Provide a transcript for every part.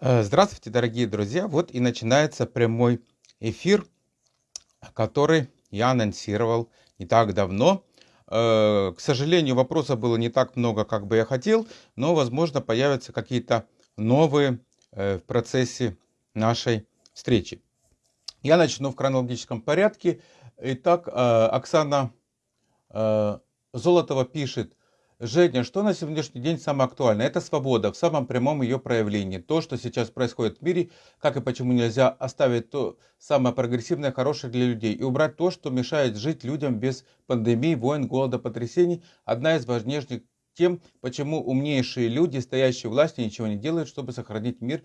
Э, Здравствуйте, дорогие друзья! Вот и начинается прямой эфир, который я анонсировал не так давно. Э, К сожалению, вопросов было не так много, как бы я хотел, но, возможно, появятся какие-то новые э, в процессе нашей встречи. Я начну в хронологическом порядке. Итак, Оксана Золотова пишет, Женя, что на сегодняшний день самое актуальное? Это свобода в самом прямом ее проявлении. То, что сейчас происходит в мире, как и почему нельзя оставить то самое прогрессивное, хорошее для людей и убрать то, что мешает жить людям без пандемии, войн, голода, потрясений. Одна из важнейших тем, почему умнейшие люди, стоящие власти, ничего не делают, чтобы сохранить мир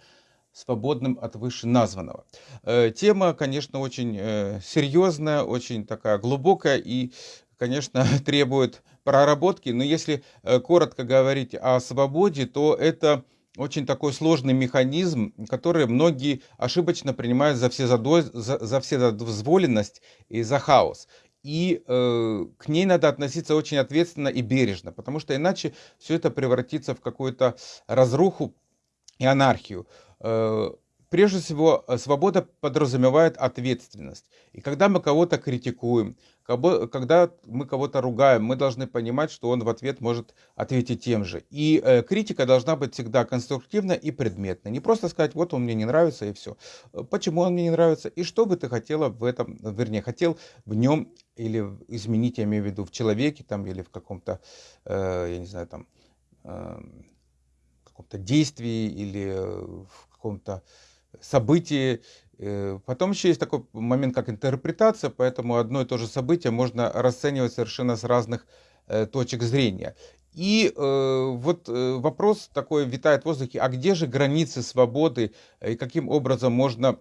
свободным от вышеназванного. Э, Тема, конечно, очень э, серьезная, очень такая глубокая и, конечно, требует проработки, но если э, коротко говорить о свободе, то это очень такой сложный механизм, который многие ошибочно принимают за, все задо... за, за вседозволенность и за хаос. И э, к ней надо относиться очень ответственно и бережно, потому что иначе все это превратится в какую-то разруху и анархию. Э, прежде всего, э, свобода подразумевает ответственность. И когда мы кого-то критикуем, когда мы кого-то ругаем, мы должны понимать, что он в ответ может ответить тем же. И э, критика должна быть всегда конструктивна и предметна. Не просто сказать, вот он мне не нравится и все. Почему он мне не нравится и что бы ты хотела в этом, вернее, хотел в нем или изменить, я имею в виду, в человеке там или в каком-то, э, я не знаю, там, э, каком-то действии или в каком-то событии. Э, потом еще есть такой момент, как интерпретация, поэтому одно и то же событие можно расценивать совершенно с разных э, точек зрения. И э, вот э, вопрос такой витает в воздухе, а где же границы свободы и каким образом можно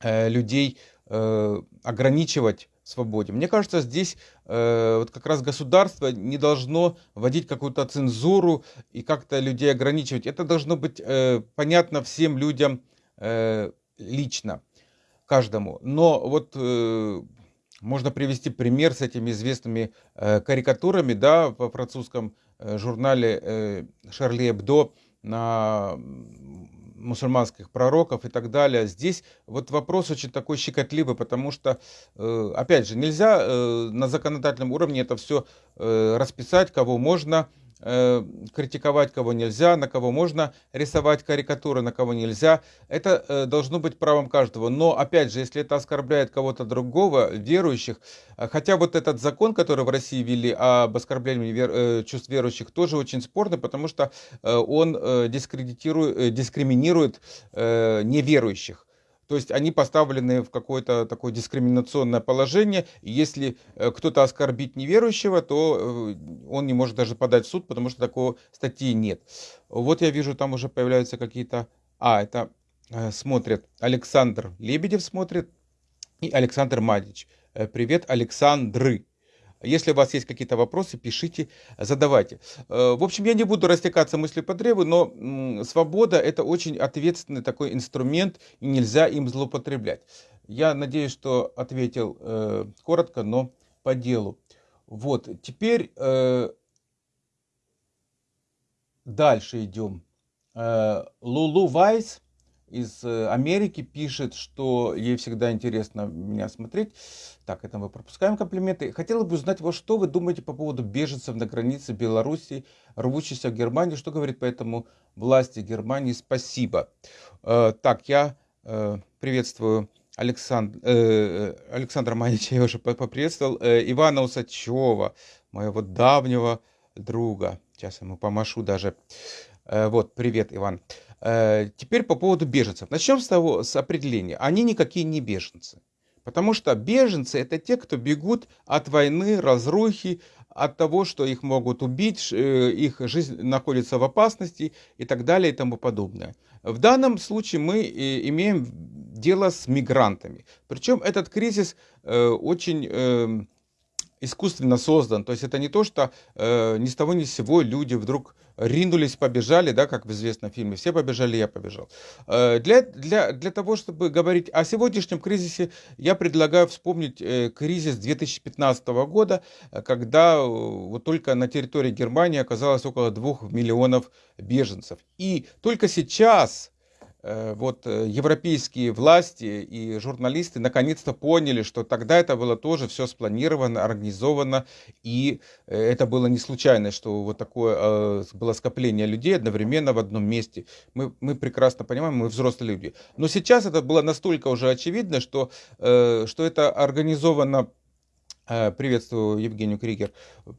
э, людей э, ограничивать в свободе? Мне кажется, здесь э, вот как раз государство не должно вводить какую-то цензуру и как-то людей ограничивать. Это должно быть э, понятно всем людям, Э, лично каждому. Но вот э, можно привести пример с этими известными э, карикатурами, да, во французском журнале Шарли Эбдо на мусульманских пророков и так далее. Здесь вот вопрос очень такой щекотливый, потому что, опять же, нельзя на законодательном уровне это все расписать, кого можно Э, критиковать кого нельзя, на кого можно рисовать карикатуры, на кого нельзя. Это э, должно быть правом каждого. Но, опять же, если это оскорбляет кого-то другого, верующих, э, хотя вот этот закон, который в России ввели об оскорблении вер, чувств верующих, тоже очень спорный, потому что он дискредитирует, дискриминирует неверующих. То есть они поставлены в какое-то такое дискриминационное положение. Если э, кто-то оскорбит неверующего, то э, он не может даже подать в суд, потому что такого статьи нет. Вот я вижу, там уже появляются какие-то... А, это э, смотрят Александр Лебедев смотрит и Александр Мадич. Привет, Александры. Если у вас есть какие-то вопросы, пишите, задавайте. Э, в общем, я не буду растекаться мыслью по древу, но свобода это очень ответственный такой инструмент, и нельзя им злоупотреблять. Я надеюсь, что ответил э, коротко, но по делу. Вот, теперь э, дальше идем. Лулу Вайс из э, Америки пишет, что ей всегда интересно меня смотреть. Так, это мы пропускаем комплименты. Хотела бы узнать, вот что вы думаете по поводу беженцев на границе Беларуси, рвущихся в Германию. Что говорит по этому власти Германии? Спасибо. Э, так, я э, приветствую Александр, э, Александра Манича, я уже поприветствовал. Э, Ивана Усачева, моего давнего друга. Сейчас ему помашу даже. Э, вот, привет, Иван. Э, теперь по поводу беженцев. Начнем с того, с определения. Они никакие не беженцы. Потому что беженцы это те, кто бегут от войны, разрухи, от того, что их могут убить, э, их жизнь находится в опасности и так далее и тому подобное. В данном случае мы э, имеем дело с мигрантами. Причем этот кризис очень эм, искусственно создан. То есть это не то, что э, ни с того ни с сего люди вдруг ринулись, побежали, да, как в известном фильме, все побежали, я побежал. Э, для, для, для того, чтобы говорить о сегодняшнем кризисе, я предлагаю вспомнить э, кризис 2015 года, когда э, вот только на территории Германии оказалось около 2 миллионов беженцев. И только сейчас вот э, европейские власти и журналисты наконец-то поняли, что тогда это было тоже все спланировано, организовано, и э, это было не случайно, что вот такое было скопление людей одновременно в одном месте. Мы, мы прекрасно понимаем, мы взрослые люди. Но сейчас это было настолько уже очевидно, что, что это организовано Э, приветствую Евгению Кригер,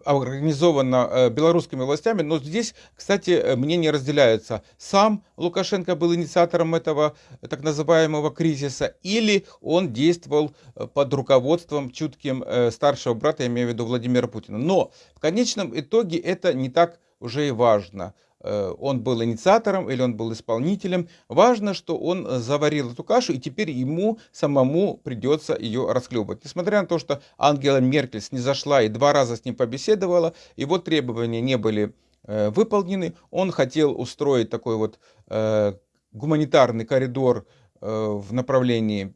организовано э, белорусскими властями, но здесь, кстати, э, мнения разделяются. Сам Лукашенко был инициатором этого так называемого кризиса, или он действовал под руководством чутким старшего брата, я имею в виду Владимира Путина. Но в конечном итоге это не так уже и важно. Э, он был инициатором или он был исполнителем. Важно, что он заварил эту кашу, и теперь ему самому придется ее расхлебывать. Несмотря на то, что Ангела Меркель снизошла и два раза с ним побеседовала, его требования не были э, выполнены. Он хотел устроить такой вот э, гуманитарный коридор в направлении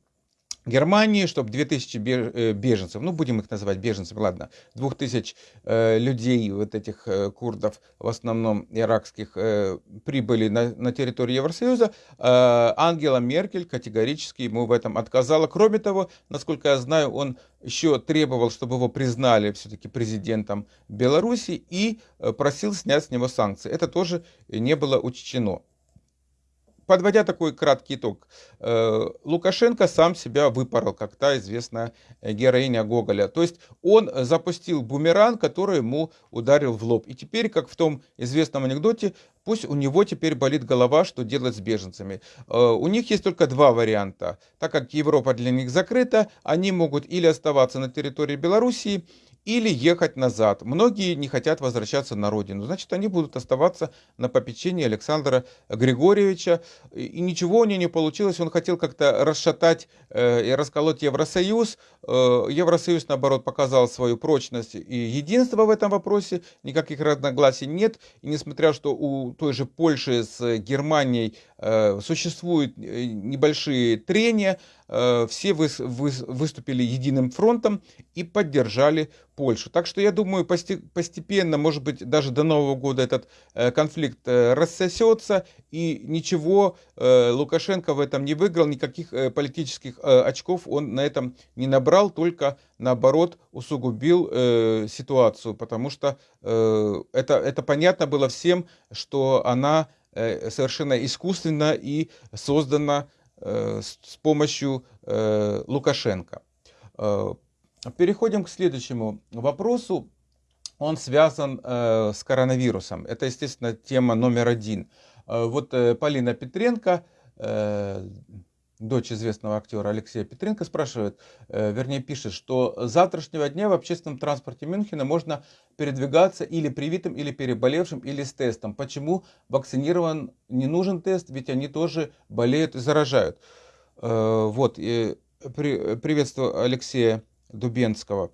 Германии, чтобы 2000 э, беженцев, ну будем их называть беженцами, ладно, 2000 э, людей, вот этих э, курдов, в основном иракских, э, прибыли на, на территорию Евросоюза, э, Ангела Меркель категорически ему в этом отказала. Кроме того, насколько я знаю, он еще требовал, чтобы его признали все-таки президентом Беларуси и э, просил снять с него санкции. Это тоже не было учтено подводя такой краткий итог, э, Лукашенко сам себя выпорол, как та известная героиня Гоголя. То есть он запустил бумеранг, который ему ударил в лоб. И теперь, как в том известном анекдоте, пусть у него теперь болит голова, что делать с беженцами. Э, у них есть только два варианта. Так как Европа для них закрыта, они могут или оставаться на территории Белоруссии, или ехать назад. Многие не хотят возвращаться на родину, значит, они будут оставаться на попечении Александра Григорьевича. И ничего у него не получилось, он хотел как-то расшатать э, и расколоть Евросоюз. Э, Евросоюз, наоборот, показал свою прочность и единство в этом вопросе, никаких разногласий нет. И несмотря, что у той же Польши с Германией существуют небольшие трения, все выступили единым фронтом и поддержали Польшу. Так что я думаю, постепенно, может быть, даже до Нового года этот э, конфликт э, рассосется, и ничего э, Лукашенко в этом не выиграл, никаких политических очков он на этом не набрал, только наоборот усугубил ситуацию, потому что это, это понятно было всем, что она совершенно искусственно и создана с помощью Лукашенко. Переходим к следующему вопросу. Он связан э, с коронавирусом. Это, естественно, тема номер один. Э, вот э, Полина Петренко, э, дочь известного актера Алексея Петренко, спрашивает, э, вернее пишет, что с завтрашнего дня в общественном транспорте Мюнхена можно передвигаться или привитым, или переболевшим, или с тестом. Почему вакцинирован не нужен тест, ведь они тоже болеют и заражают. Э, вот, и при, приветствую Алексея Дубенского,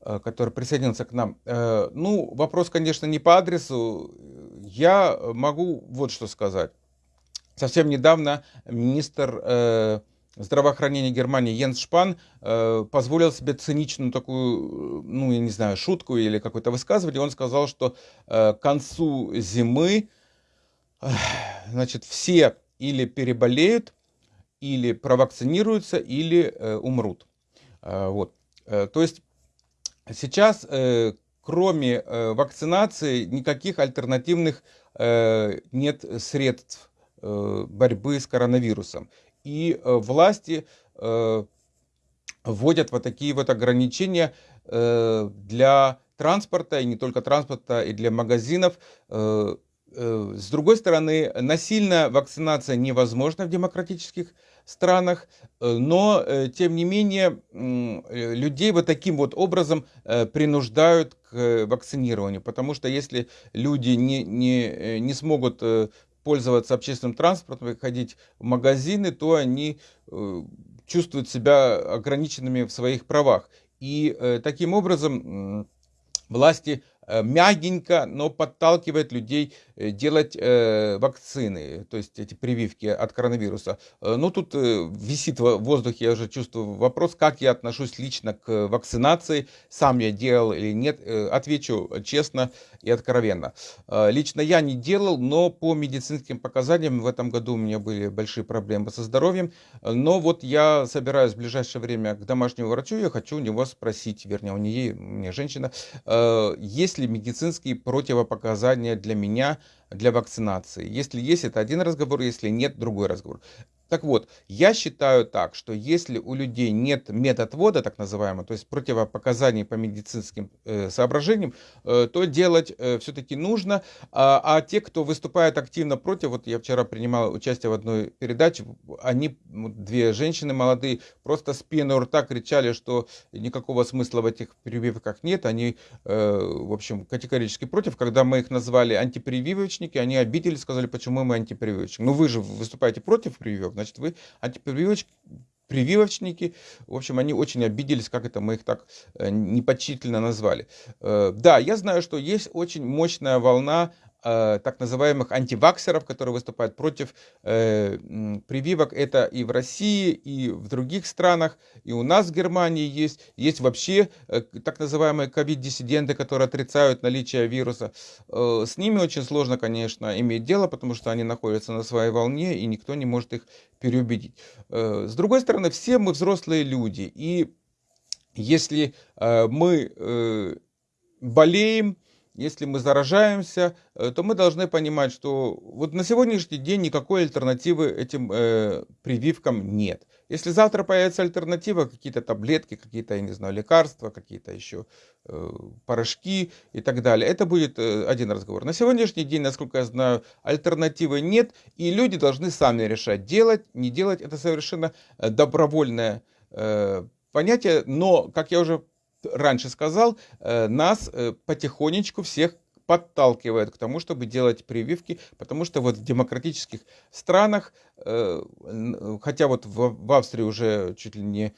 э, который присоединился к нам. Ну, вопрос, конечно, не по адресу. Я могу вот что сказать. Совсем недавно министр э, здравоохранения Германии Йенс Шпан позволил себе циничную такую, ну, я не знаю, шутку или какое-то высказывание. Он сказал, что к концу зимы, значит, все или переболеют, или провакцинируются, или умрут. Вот. Э, то есть сейчас, э, кроме э, вакцинации, никаких альтернативных нет средств борьбы с коронавирусом. И власти вводят вот такие вот ограничения для транспорта, и не только транспорта, и для магазинов. С другой стороны, насильная вакцинация невозможна в демократических странах, э, но, э, тем не менее, э, людей вот таким вот образом принуждают к вакцинированию, потому что если люди не, не, не смогут пользоваться общественным транспортом, ходить в магазины, то они чувствуют себя ограниченными в своих правах. И таким образом власти э, мягенько, но подталкивает людей э, делать э, вакцины, то есть эти прививки от коронавируса. Ну, тут висит в воздухе, я уже чувствую вопрос, как я отношусь лично к вакцинации, сам я делал или нет. Отвечу честно и откровенно. Лично я не делал, но по медицинским показаниям в этом году у меня были большие проблемы со здоровьем. Но вот я собираюсь в ближайшее время к домашнему врачу, я хочу у него спросить, вернее, у нее, у меня женщина, есть ли медицинские противопоказания для меня для вакцинации. Если есть, это один разговор, если нет, другой разговор. Так вот, я считаю так, что если у людей нет медотвода, так называемого, то есть противопоказаний по медицинским э, соображениям, э, то делать э, все-таки нужно. А, а те, кто выступает активно против, вот я вчера принимал участие в одной передаче, они, две женщины молодые, просто с пеной у рта кричали, что никакого смысла в этих прививках нет. Они, э, в общем, категорически против. Когда мы их назвали антипрививочники, они обиделись, сказали, почему мы антипрививочники. Ну вы же выступаете против прививок значит, вы антипрививочки, прививочники, в общем, они очень обиделись, как это мы их так э, непочтительно назвали. Э, да, я знаю, что есть очень мощная волна Э, так называемых антиваксеров, которые выступают против э, прививок. Это и в России, и в других странах, и у нас в Германии есть. Есть вообще э, так называемые ковид-диссиденты, которые отрицают наличие вируса. Э, с ними очень сложно, конечно, иметь дело, потому что они находятся на своей волне, и никто не может их переубедить. Э, с другой стороны, все мы взрослые люди, и если э, мы э, болеем, если мы заражаемся, э, то мы должны понимать, что вот на сегодняшний день никакой альтернативы этим э, прививкам нет. Если завтра появится альтернатива, какие-то таблетки, какие-то, я не знаю, лекарства, какие-то еще э, порошки и так далее, это будет э, один разговор. На сегодняшний день, насколько я знаю, альтернативы нет, и люди должны сами решать, делать, не делать. Это совершенно э, добровольное э, понятие, но, как я уже раньше сказал, э, нас э, потихонечку всех подталкивает к тому, чтобы делать прививки, потому что вот в демократических странах, э, хотя вот в Австрии уже чуть ли не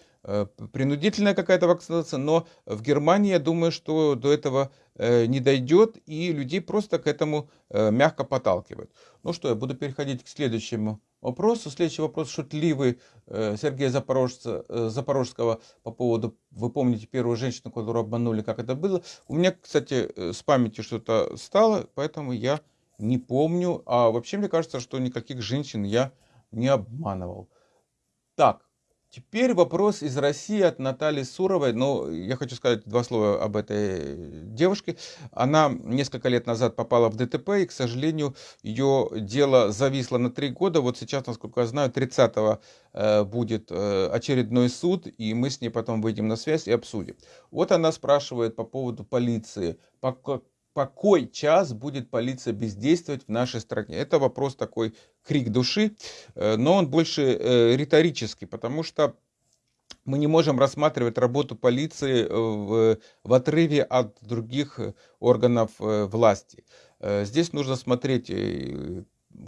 принудительная какая-то вакцинация, но в Германии, я думаю, что до этого не дойдет, и людей просто к этому мягко подталкивают. Ну что, я буду переходить к следующему вопросу. Следующий вопрос шутливый э, Сергея Запорожца, э, Запорожского по поводу, вы помните первую женщину, которую обманули, как это было. У меня, кстати, э, с памятью что-то стало, поэтому я не помню. А вообще мне кажется, что никаких женщин я не обманывал. Так, Теперь вопрос из России от Натальи Суровой. Ну, я хочу сказать два слова об этой девушке. Она несколько лет назад попала в ДТП, и, к сожалению, ее дело зависло на три года. Вот сейчас, насколько я знаю, 30-го э, будет э, очередной суд, и мы с ней потом выйдем на связь и обсудим. Вот она спрашивает по поводу полиции. По, по кой час будет полиция бездействовать в нашей стране? Это вопрос такой крик души, э, но он больше э, риторический, потому что мы не можем рассматривать работу полиции э, в, в отрыве от других органов власти. Здесь нужно смотреть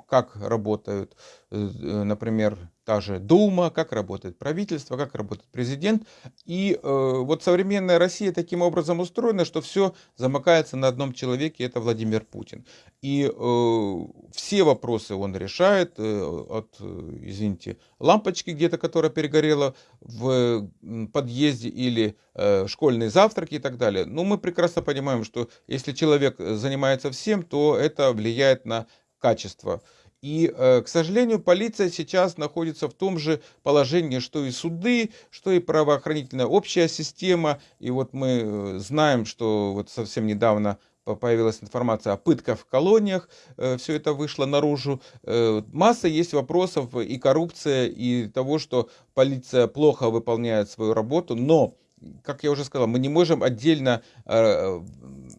как работают, например, та же Дума, как работает правительство, как работает президент. И э, вот современная Россия таким образом устроена, что все замыкается на одном человеке, это Владимир Путин. И э, все вопросы он решает, э, от, извините, лампочки где-то, которая перегорела в подъезде, или э, школьные завтраки и так далее. Но мы прекрасно понимаем, что если человек занимается всем, то это влияет на качества. И, э, к сожалению, полиция сейчас находится в том же положении, что и суды, что и правоохранительная общая система. И вот мы э, знаем, что вот совсем недавно появилась информация о пытках в колониях, э, все это вышло наружу. Масса есть вопросов и коррупция, и того, что полиция плохо выполняет свою работу, но как я уже сказал, мы не можем отдельно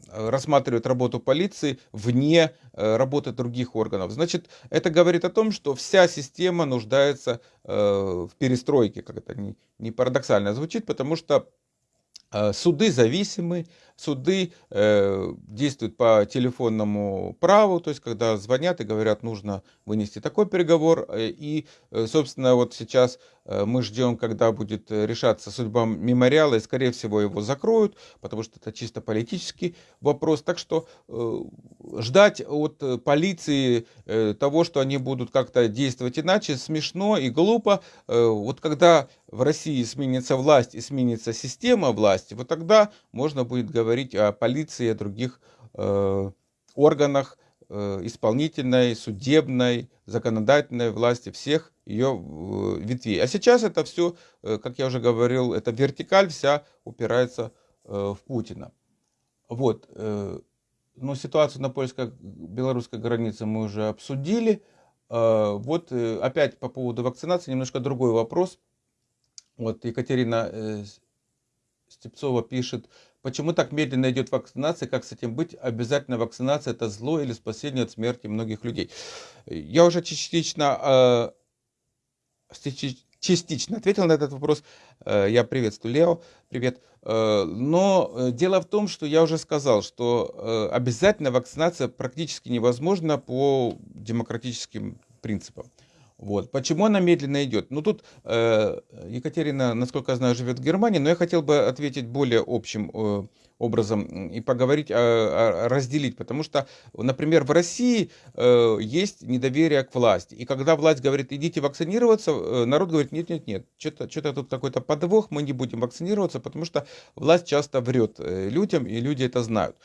рассматривать работу полиции вне э, работы других органов. Значит, это говорит о том, что вся система нуждается э, в перестройке, как это не, не парадоксально звучит, потому что э, суды зависимы, суды э, действуют по телефонному праву, то есть когда звонят и говорят, нужно вынести такой переговор. Э, и, э, собственно, вот сейчас э, мы ждем, когда будет решаться судьба мемориала, и, скорее всего, его закроют, потому что это чисто политический вопрос. Так что э, ждать от полиции э, того, что они будут как-то действовать иначе, смешно и глупо. Э, вот когда в России сменится власть и сменится система власти, вот тогда можно будет говорить о полиции о других э, органах э, исполнительной, судебной, законодательной власти всех ее э, ветвей. А сейчас это все, э, как я уже говорил, эта вертикаль вся упирается э, в Путина. Вот. Э, ну, ситуацию на польско-белорусской границе мы уже обсудили. Э, вот э, опять по поводу вакцинации немножко другой вопрос. Вот Екатерина э, Степцова пишет, почему так медленно идет вакцинация, как с этим быть? Обязательно вакцинация это зло или спасение от смерти многих людей. Я уже частично, э, частично ответил на этот вопрос. Э, я приветствую Лео, привет. Э, но э, дело в том, что я уже сказал, что обязательно вакцинация практически невозможна по демократическим принципам. Вот. Почему она медленно идет? Ну тут э, Екатерина, насколько я знаю, живет в Германии, но я хотел бы ответить более общим э, образом и поговорить, о, о, разделить, потому что, например, в России э, есть недоверие к власти, и когда власть говорит, идите вакцинироваться, э, народ говорит, нет, нет, нет, что-то что тут какой-то подвох, мы не будем вакцинироваться, потому что власть часто врет э, людям, и люди это знают.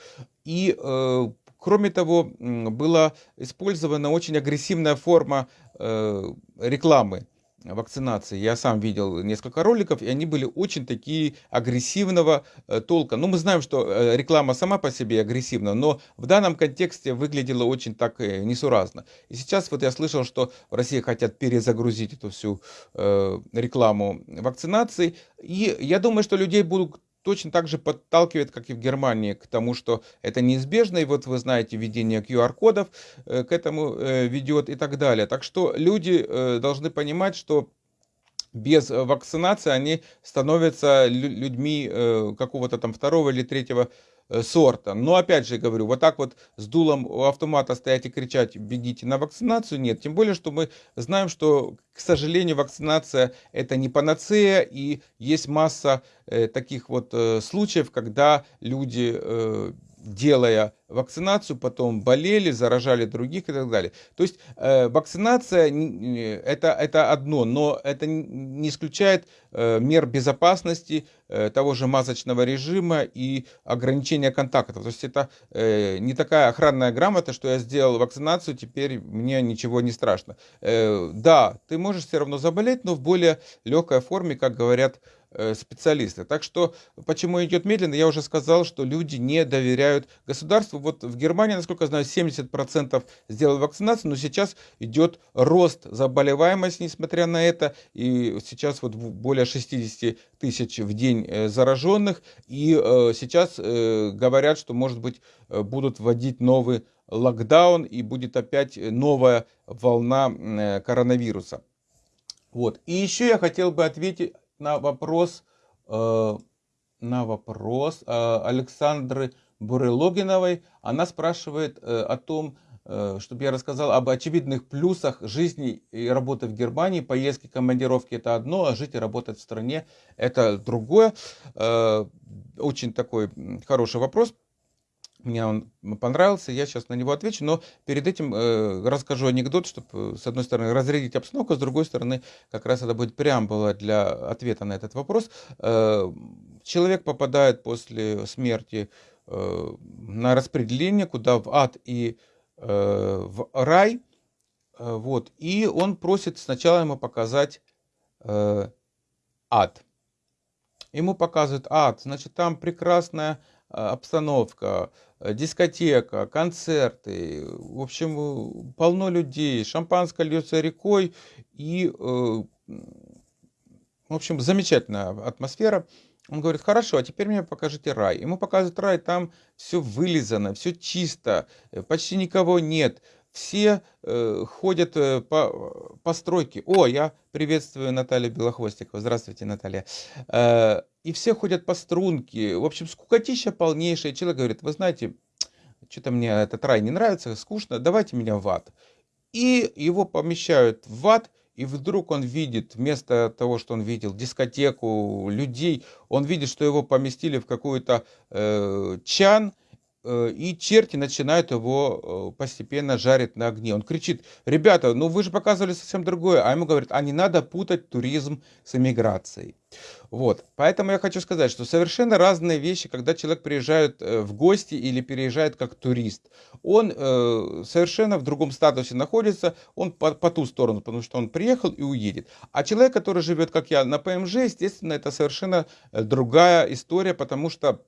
И э, Кроме того, была использована очень агрессивная форма рекламы вакцинации. Я сам видел несколько роликов, и они были очень такие агрессивного э, толка. Ну, мы знаем, что э, реклама сама по себе агрессивна, но в данном контексте выглядела очень так несуразно. И сейчас вот я слышал, что в России хотят перезагрузить эту всю рекламу вакцинации. И я думаю, что людей будут точно так же подталкивает, как и в Германии, к тому, что это неизбежно. И вот вы знаете, введение QR-кодов э, к этому э, ведет и так далее. Так что люди э, должны понимать, что без вакцинации они становятся людьми какого-то там второго или третьего сорта. Но опять же говорю, вот так вот с дулом у автомата стоять и кричать, бегите на вакцинацию, нет. Тем более, что мы знаем, что, к сожалению, вакцинация это не панацея, и есть масса э, таких вот э, случаев, когда люди э, делая вакцинацию, потом болели, заражали других и так далее. То есть э, вакцинация это, это одно, но это не исключает э, мер безопасности, э, того же масочного режима и ограничения контактов. То есть это э, не такая охранная грамота, что я сделал вакцинацию, теперь мне ничего не страшно. Э, да, ты можешь все равно заболеть, но в более легкой форме, как говорят специалисты. Так что, почему идет медленно, я уже сказал, что люди не доверяют государству. Вот в Германии, насколько я знаю, 70% сделали вакцинацию, но сейчас идет рост заболеваемости, несмотря на это. И сейчас вот более 60 тысяч в день э, зараженных. И э, сейчас говорят, что, может быть, будут вводить новый локдаун и будет опять новая волна коронавируса. Вот. И еще я хотел бы ответить на вопрос, э, на вопрос э, Александры Бурелогиновой. Она спрашивает э, о том, чтобы я рассказал об очевидных плюсах жизни и работы в Германии. Поездки, командировки это одно, а жить и работать в стране это другое. Очень такой хороший вопрос. Мне он понравился, я сейчас на него отвечу, но перед этим э, расскажу анекдот, чтобы, с одной стороны, разрядить обстановку, с другой стороны, как раз это будет преамбула для ответа на этот вопрос. Э, человек попадает после смерти э, на распределение, куда в ад и э, в рай, э, вот, и он просит сначала ему показать э, ад. Ему показывают ад, значит, там прекрасная э, обстановка, Э, дискотека, концерты, в общем, полно людей, шампанское льется рекой, и, э, в общем, замечательная атмосфера. Он говорит, хорошо, а теперь мне покажите рай. Ему показывают рай, там все вылизано, все чисто, э, почти никого нет, все э, ходят э, по, по стройке. О, я приветствую Наталью Белохвостикову. Здравствуйте, Наталья. Э, и все ходят по струнке. В общем, скукотища полнейшая. Человек говорит, вы знаете, что-то мне этот рай не нравится, скучно, давайте меня в ад. И его помещают в ад, и вдруг он видит, вместо того, что он видел дискотеку, людей, он видит, что его поместили в какой-то э, чан, и черти начинают его э, постепенно жарить на огне. Он кричит, ребята, ну вы же показывали совсем другое. А ему говорят, а не надо путать туризм с эмиграцией. Вот, поэтому я хочу сказать, что совершенно разные вещи, когда человек приезжает э, в гости или переезжает как турист. Он э, совершенно в другом статусе находится, он по, по ту сторону, потому что он приехал и уедет. А человек, который живет, как я, на ПМЖ, естественно, это совершенно другая история, потому что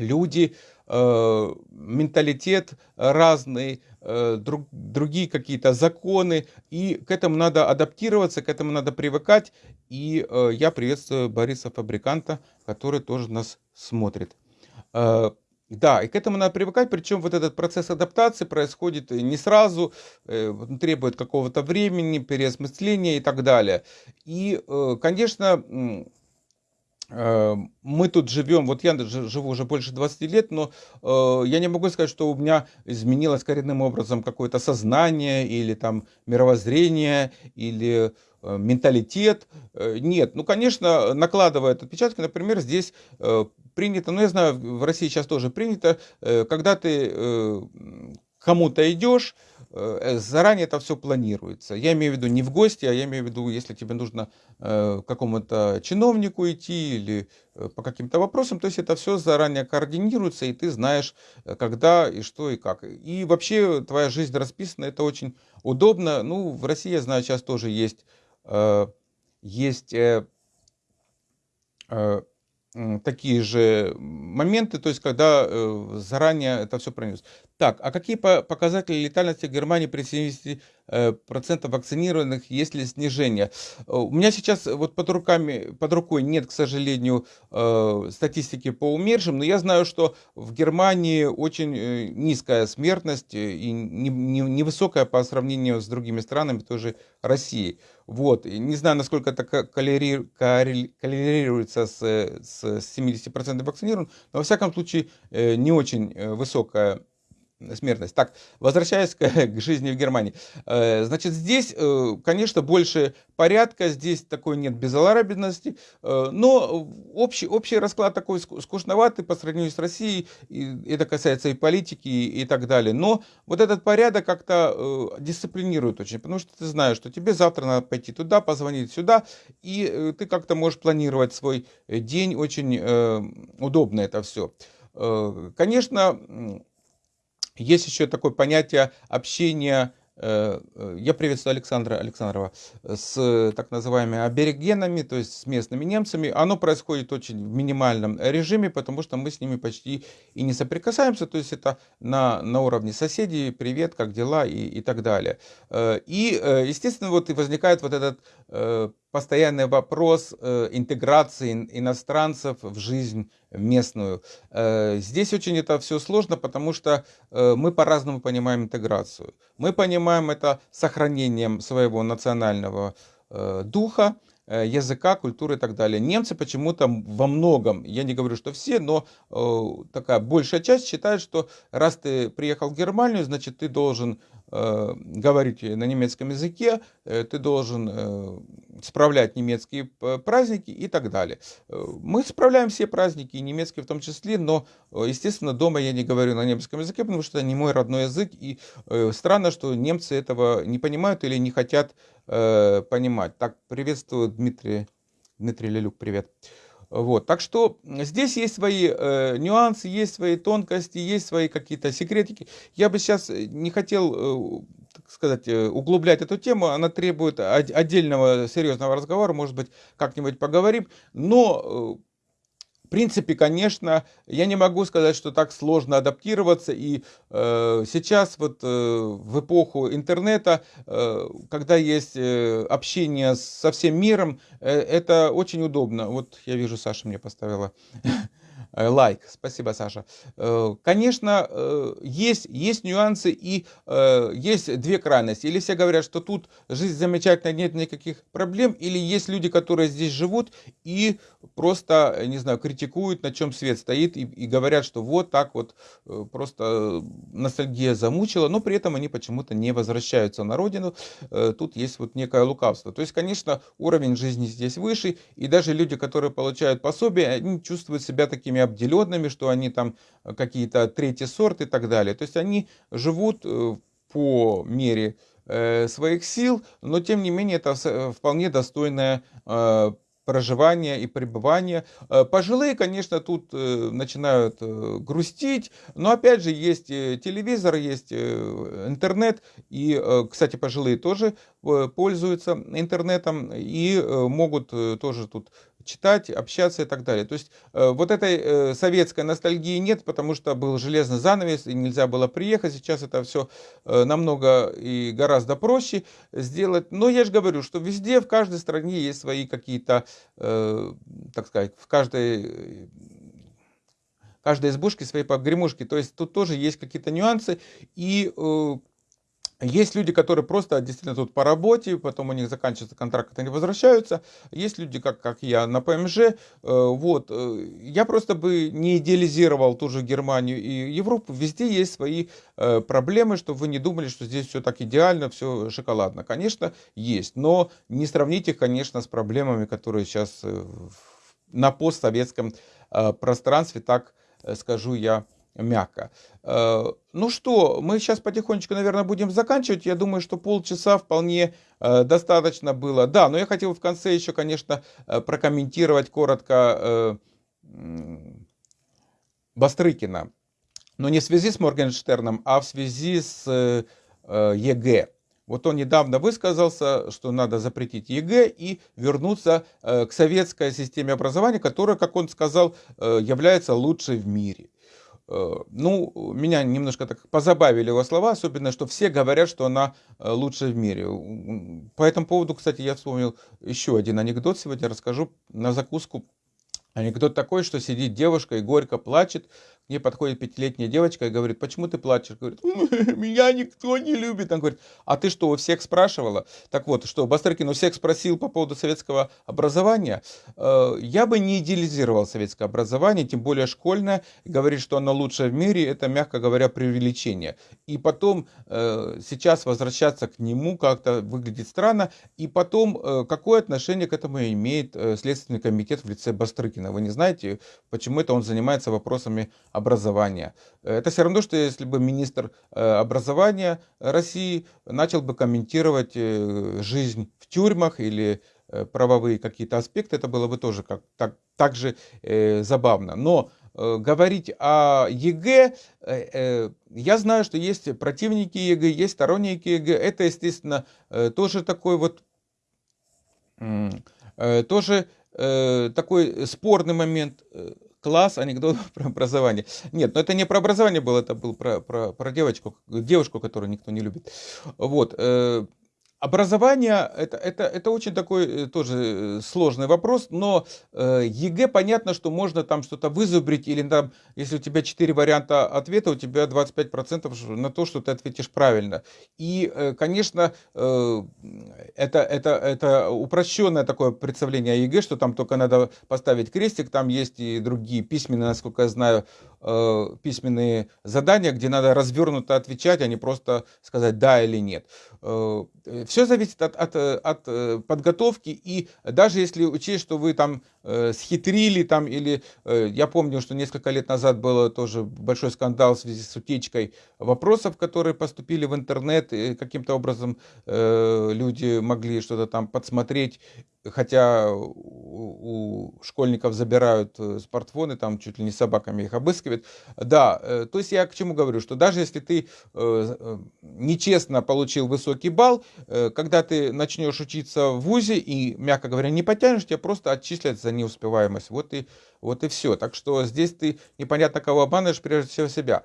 люди Э, менталитет разный, э, друг, другие какие-то законы, и к этому надо адаптироваться, к этому надо привыкать. И э, я приветствую Бориса Фабриканта, который тоже нас смотрит. Да, и к этому надо привыкать, причем вот этот процесс адаптации происходит не сразу, требует какого-то времени, переосмысления и так далее. И, конечно, Э, мы тут живем, вот я живу уже больше 20 лет, но э, я не могу сказать, что у меня изменилось коренным образом какое-то сознание или там мировоззрение или э, менталитет. Э, нет, ну, конечно, накладывает отпечатки, например, здесь э, принято, ну, я знаю, в России сейчас тоже принято, э, когда ты э, кому-то идешь, Э, заранее это все планируется. Я имею в виду не в гости, а я имею в виду, если тебе нужно э, к какому-то чиновнику идти или э, по каким-то вопросам, то есть это все заранее координируется, и ты знаешь, когда и что и как. И вообще твоя жизнь расписана, это очень удобно. Ну, в России, я знаю, сейчас тоже есть, есть такие же моменты, то есть когда заранее это все пронес. Так, а какие показатели летальности Германии при 70% э, вакцинированных, есть ли снижение? Э, у меня сейчас вот под, руками, под рукой нет, к сожалению, э, статистики по умершим, но я знаю, что в Германии очень низкая смертность и невысокая по сравнению с другими странами, тоже Россией. Вот. Не знаю, насколько это коррелируется с, с 70% вакцинированных, но во всяком случае не очень высокая смертность. Так, возвращаясь к, к жизни в Германии. Э, значит, здесь, э, конечно, больше порядка, здесь такой нет безалаберности, э, но общий, общий расклад такой скучноватый по сравнению с Россией, и это касается и политики, и, и так далее. Но вот этот порядок как-то дисциплинирует очень, потому что ты знаешь, что тебе завтра надо пойти туда, позвонить сюда, и ты как-то можешь планировать свой день, очень удобно это все. Конечно, есть еще такое понятие общения Э, э, я приветствую Александра Александрова с так называемыми аберегенами, то есть с местными немцами. Оно происходит очень в минимальном режиме, потому что мы с ними почти и не соприкасаемся, то есть это на, на уровне соседей, привет, как дела и, и так далее. Э, и, естественно, вот и возникает вот этот постоянный вопрос интеграции иностранцев в жизнь местную. Здесь очень это все сложно, потому что мы по-разному понимаем интеграцию. Мы понимаем это сохранением своего национального э, духа, э, языка, культуры и так далее. Немцы почему-то во многом, я не говорю, что все, но э, такая большая часть считает, что раз ты приехал в Германию, значит ты должен Э, говорить на немецком языке, э, ты должен э, справлять немецкие праздники и так далее. Мы справляем все праздники, и немецкие в том числе, но, естественно, дома я не говорю на немецком языке, потому что это не мой родной язык, и странно, что немцы этого не понимают или не хотят понимать. Так, приветствую Дмитрий, Дмитрий Лелюк, привет. Вот. Так что здесь есть свои э, нюансы, есть свои тонкости, есть свои какие-то секретики. Я бы сейчас не хотел, э, так сказать, э, углублять эту тему. Она требует отдельного серьезного разговора. Может быть, как-нибудь поговорим. Но э, принципе, конечно, я не могу сказать, что так сложно адаптироваться. И э, сейчас, вот э, в эпоху интернета, э, когда есть э, общение со всем миром, э, это очень удобно. Вот я вижу, Саша мне поставила лайк. Спасибо, Саша. Э, конечно, э, есть, есть нюансы и есть две крайности. Или все говорят, что тут жизнь замечательная, нет никаких проблем, или есть люди, которые здесь живут и просто, не знаю, критикуют, на чем свет стоит, и, и говорят, что вот так вот просто ностальгия замучила, но при этом они почему-то не возвращаются на родину. Тут есть вот некое лукавство. То есть, конечно, уровень жизни здесь выше, и даже люди, которые получают пособие, они чувствуют себя такими обделенными, что они там э, какие-то третий сорт и так далее. То есть они живут э, по мере э, своих сил, но тем не менее это вполне достойное проживания и пребывания. Пожилые, конечно, тут начинают грустить, но опять же есть телевизор, есть интернет, и, кстати, пожилые тоже пользуются интернетом и могут тоже тут читать, общаться и так далее. То есть э, вот этой э, советской ностальгии нет, потому что был железный занавес и нельзя было приехать. Сейчас это все э, намного и гораздо проще сделать. Но я же говорю, что везде, в каждой стране есть свои какие-то, так сказать, в каждой каждой избушке свои погремушки. То есть тут тоже есть какие-то нюансы. И есть люди, которые просто действительно тут по работе, потом у них заканчивается контракт, они возвращаются. Есть люди, как, как я, на ПМЖ. Э, вот. Э, я просто бы не идеализировал ту же Германию и Европу. Везде есть свои э, проблемы, чтобы вы не думали, что здесь все так идеально, все шоколадно. Конечно, есть. Но не сравните, конечно, с проблемами, которые сейчас на постсоветском пространстве, так скажу я, мягко. Э, ну что, мы сейчас потихонечку, наверное, будем заканчивать. Я думаю, что полчаса вполне э, достаточно было. Да, но я хотел в конце еще, конечно, э, прокомментировать коротко Бастрыкина. Но не в связи с Моргенштерном, а в связи с ЕГЭ. Вот он недавно высказался, что надо запретить ЕГЭ и вернуться к советской системе образования, которая, как он сказал, является лучшей в мире. Э, ну, меня немножко так позабавили его слова, особенно, что все говорят, что она э, лучшая в мире. По этому поводу, кстати, я вспомнил еще один анекдот сегодня, расскажу на закуску. Анекдот такой, что сидит девушка и горько плачет, мне подходит пятилетняя девочка и говорит, почему ты плачешь? Говорит, меня никто не любит. Он говорит, а ты что, у всех спрашивала? Так вот, что Бастрыкин у всех спросил по поводу советского образования. Э, я бы не идеализировал советское образование, тем более школьное. Говорит, что оно лучшее в мире, это, мягко говоря, преувеличение. И потом э, сейчас возвращаться к нему как-то выглядит странно. И потом, э, какое отношение к этому имеет Следственный комитет в лице Бастрыкина? Вы не знаете, почему это он занимается вопросами образования. Это все равно, что если бы министр э, образования России начал бы комментировать э, жизнь в тюрьмах или э, правовые какие-то аспекты, это было бы тоже как, так, так же э, забавно. Но э, говорить о ЕГЭ, э, э, я знаю, что есть противники ЕГЭ, есть сторонники ЕГЭ. Это, естественно, э, тоже такой вот, э, тоже э, такой спорный момент класс, анекдот про образование. Нет, но это не про образование было, это был про, про, про девочку, девушку, которую никто не любит. Вот. Э, Образование это, это, это очень такой э, тоже э, сложный вопрос, но э, ЕГЭ понятно, что можно там что-то вызубрить, или там, если у тебя 4 варианта ответа, у тебя 25% на то, что ты ответишь правильно. И, э, конечно, э, это, это, это упрощенное такое представление о ЕГЭ, что там только надо поставить крестик, там есть и другие письменные, насколько я знаю, э, письменные задания, где надо развернуто отвечать, а не просто сказать да или нет. Э, все зависит от, от, от э, подготовки, и даже если учесть, что вы там э, схитрили, там, или я помню, что несколько лет назад был тоже большой скандал в связи с утечкой вопросов, которые поступили в интернет, каким-то образом люди могли что-то там подсмотреть, хотя у, школьников забирают смартфоны, там чуть ли не собаками их обыскивают. Да, то есть я к чему говорю, что даже если ты нечестно получил высокий балл. Э, когда ты начнешь учиться в ВУЗе и, мягко говоря, не потянешь, тебя просто отчислят за неуспеваемость. Вот и, вот и все. Так что здесь ты непонятно кого обманываешь, прежде всего себя.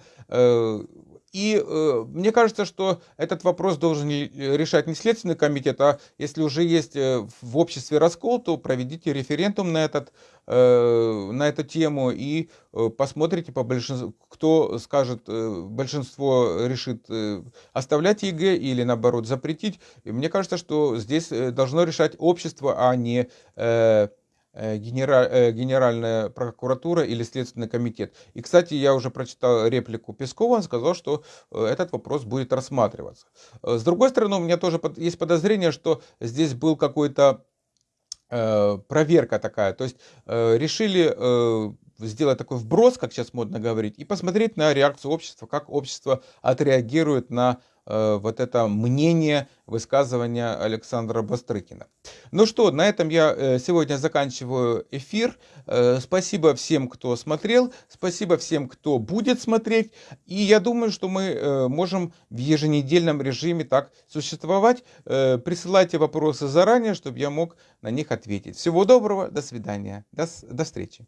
Э, И э, мне кажется, что этот вопрос должен решать не Следственный комитет, а если уже есть э, в обществе раскол, то проведите референдум на, этот, э, на эту тему и э, посмотрите, по большинству, кто скажет, э, большинство решит э, оставлять ЕГЭ или наоборот запретить. И мне кажется, что здесь э, должно решать общество, а не... Э, Э, э, Генеральная прокуратура или Следственный комитет. И, кстати, я уже прочитал реплику Пескова, он сказал, что э, этот вопрос будет рассматриваться. С другой стороны, у меня тоже есть подозрение, что здесь был какой-то проверка такая, то есть решили сделать такой вброс, как сейчас модно говорить, и посмотреть на реакцию общества, как общество отреагирует на Э, вот это мнение, высказывания Александра Бастрыкина. Ну что, на этом я э, сегодня заканчиваю эфир. Э, спасибо всем, кто смотрел, спасибо всем, кто будет смотреть. И я думаю, что мы можем в еженедельном режиме так существовать. Присылайте вопросы заранее, чтобы я мог на них ответить. Всего доброго, до свидания, до, до встречи.